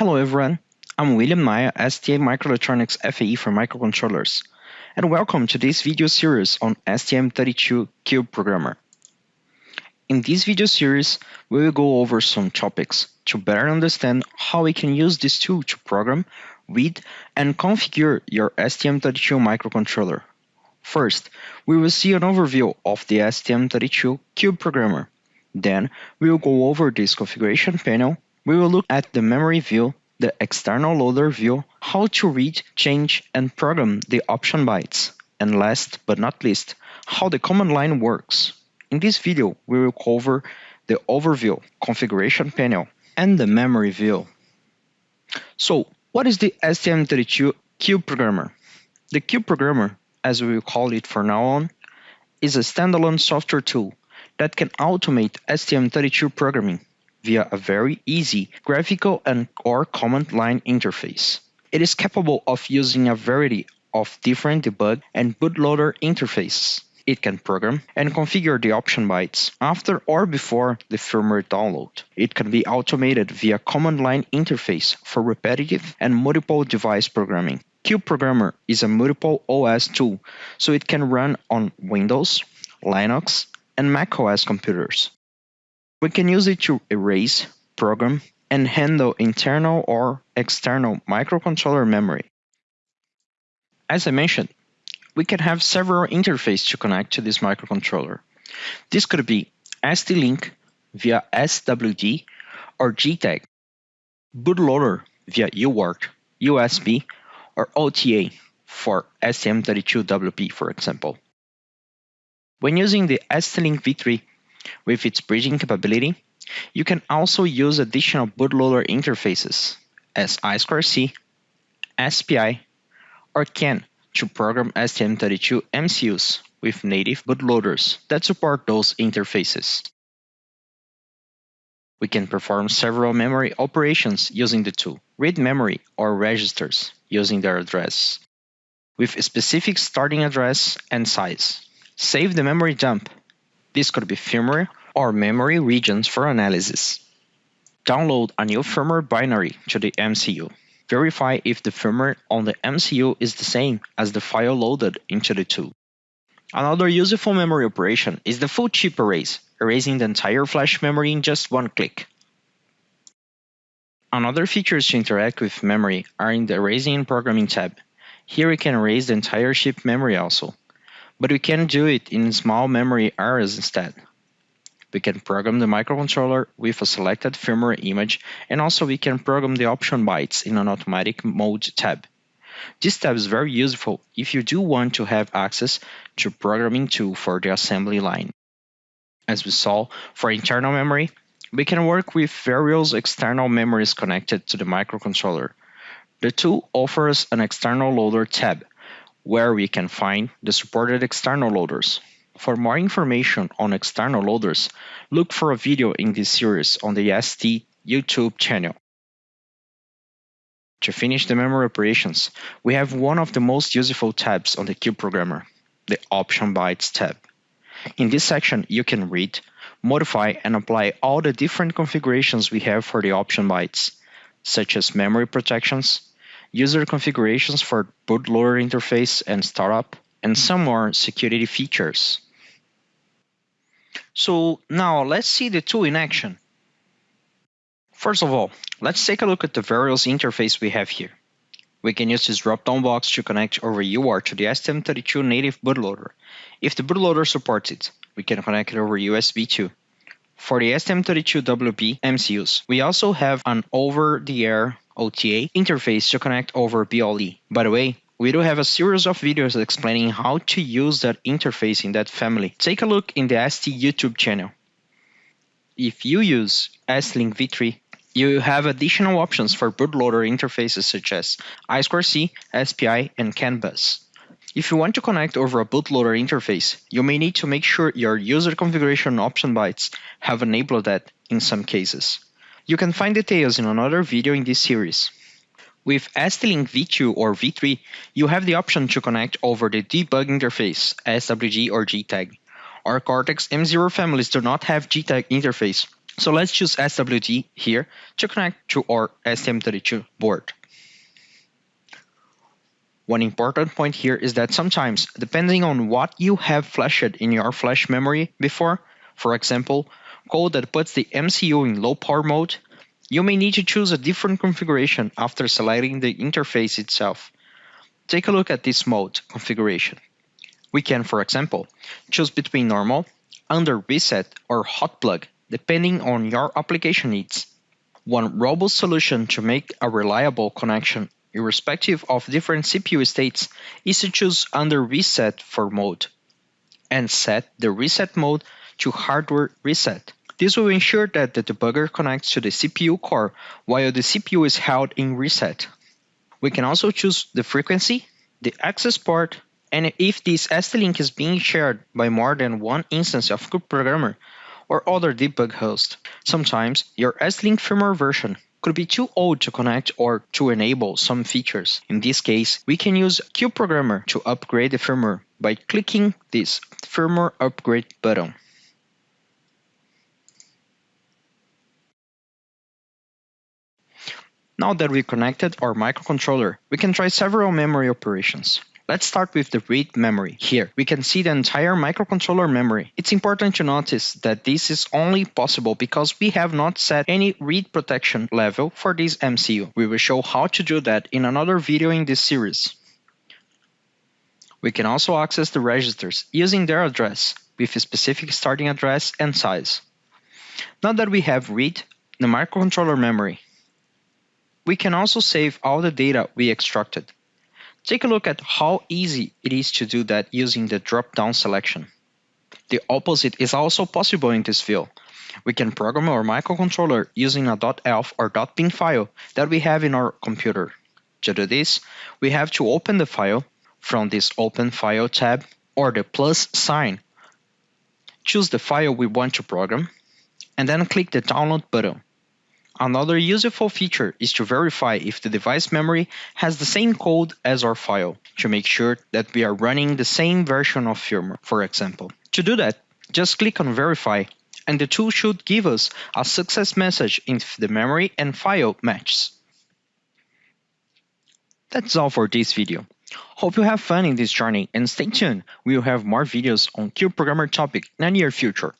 Hello everyone, I'm William Maya, STMicroelectronics FAE for microcontrollers, and welcome to this video series on STM32 Cube Programmer. In this video series, we will go over some topics to better understand how we can use this tool to program, read, and configure your STM32 microcontroller. First, we will see an overview of the STM32 Cube Programmer. Then, we will go over this configuration panel we will look at the memory view, the external loader view, how to read, change, and program the option bytes, and last but not least, how the command line works. In this video, we will cover the overview, configuration panel, and the memory view. So, what is the STM32 Cube Programmer? The Cube Programmer, as we will call it for now on, is a standalone software tool that can automate STM32 programming via a very easy graphical and or command line interface. It is capable of using a variety of different debug and bootloader interfaces. It can program and configure the option bytes after or before the firmware download. It can be automated via command line interface for repetitive and multiple device programming. Cube Programmer is a multiple OS tool, so it can run on Windows, Linux, and macOS computers. We can use it to erase, program, and handle internal or external microcontroller memory. As I mentioned, we can have several interfaces to connect to this microcontroller. This could be ST-Link via SWD or JTAG, bootloader via UART, USB, or OTA for STM32WB, for example. When using the ST-Link V3, with its bridging capability, you can also use additional bootloader interfaces as I2C, SPI, or CAN to program STM32 MCUs with native bootloaders that support those interfaces. We can perform several memory operations using the tool, read memory or registers using their address, with a specific starting address and size. Save the memory dump this could be firmware or memory regions for analysis. Download a new firmware binary to the MCU. Verify if the firmware on the MCU is the same as the file loaded into the tool. Another useful memory operation is the full chip erase, erasing the entire flash memory in just one click. Another features to interact with memory are in the Erasing and Programming tab. Here we can erase the entire chip memory also but we can do it in small memory areas instead. We can program the microcontroller with a selected firmware image and also we can program the option bytes in an automatic mode tab. This tab is very useful if you do want to have access to programming tool for the assembly line. As we saw, for internal memory, we can work with various external memories connected to the microcontroller. The tool offers an external loader tab where we can find the supported external loaders. For more information on external loaders, look for a video in this series on the ST YouTube channel. To finish the memory operations, we have one of the most useful tabs on the Cube Programmer, the Option Bytes tab. In this section, you can read, modify, and apply all the different configurations we have for the option bytes, such as memory protections, user configurations for bootloader interface and startup, and some more security features. So now let's see the tool in action. First of all, let's take a look at the various interface we have here. We can use this drop-down box to connect over UART to the STM32 native bootloader. If the bootloader supports it, we can connect it over USB too. For the STM32WB MCUs, we also have an over-the-air OTA interface to connect over BLE. By the way, we do have a series of videos explaining how to use that interface in that family. Take a look in the ST YouTube channel. If you use ST-Link V3, you have additional options for bootloader interfaces such as I2C, SPI, and CAN bus. If you want to connect over a bootloader interface, you may need to make sure your user configuration option bytes have enabled that in some cases. You can find details in another video in this series. With ST-Link V2 or V3, you have the option to connect over the debug interface, SWD or JTAG. Our Cortex M0 families do not have JTAG interface, so let's choose SWD here to connect to our STM32 board. One important point here is that sometimes, depending on what you have flashed in your flash memory before, for example, code that puts the MCU in low power mode, you may need to choose a different configuration after selecting the interface itself. Take a look at this mode configuration. We can, for example, choose between normal, under reset, or hot plug, depending on your application needs. One robust solution to make a reliable connection irrespective of different CPU states, is to choose under reset for mode and set the reset mode to hardware reset. This will ensure that the debugger connects to the CPU core while the CPU is held in reset. We can also choose the frequency, the access port, and if this ST-Link is being shared by more than one instance of CubeProgrammer or other debug host. Sometimes your ST-Link firmware version could be too old to connect or to enable some features. In this case, we can use CubeProgrammer to upgrade the firmware by clicking this firmware upgrade button. Now that we connected our microcontroller, we can try several memory operations. Let's start with the read memory. Here, we can see the entire microcontroller memory. It's important to notice that this is only possible because we have not set any read protection level for this MCU. We will show how to do that in another video in this series. We can also access the registers using their address with a specific starting address and size. Now that we have read the microcontroller memory, we can also save all the data we extracted. Take a look at how easy it is to do that using the drop-down selection. The opposite is also possible in this field. We can program our microcontroller using a .elf or .bin file that we have in our computer. To do this, we have to open the file from this Open File tab or the plus sign. Choose the file we want to program, and then click the Download button. Another useful feature is to verify if the device memory has the same code as our file, to make sure that we are running the same version of firmware, for example. To do that, just click on Verify, and the tool should give us a success message if the memory and file matches. That's all for this video. Hope you have fun in this journey and stay tuned, we will have more videos on CubeProgrammer topic in the near future.